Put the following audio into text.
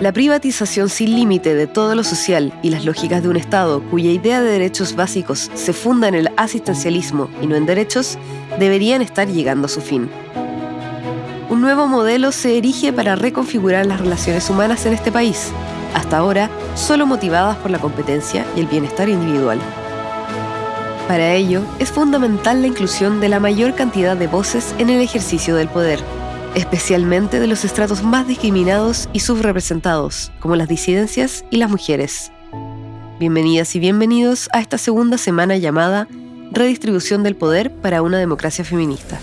La privatización sin límite de todo lo social y las lógicas de un Estado cuya idea de derechos básicos se funda en el asistencialismo y no en derechos, deberían estar llegando a su fin. Un nuevo modelo se erige para reconfigurar las relaciones humanas en este país, hasta ahora solo motivadas por la competencia y el bienestar individual. Para ello, es fundamental la inclusión de la mayor cantidad de voces en el ejercicio del poder especialmente de los estratos más discriminados y subrepresentados, como las disidencias y las mujeres. Bienvenidas y bienvenidos a esta segunda semana llamada Redistribución del Poder para una Democracia Feminista.